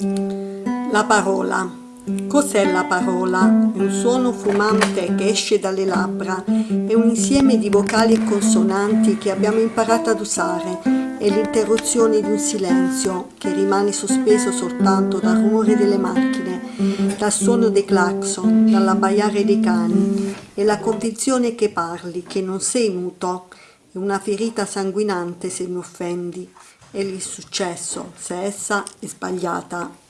La parola. Cos'è la parola? Un suono fumante che esce dalle labbra, è un insieme di vocali e consonanti che abbiamo imparato ad usare, è l'interruzione di un silenzio che rimane sospeso soltanto dal rumore delle macchine, dal suono dei clacson, dall'abbaiare dei cani, è la convinzione che parli, che non sei muto, una ferita sanguinante se mi offendi, è l'insuccesso se essa è sbagliata.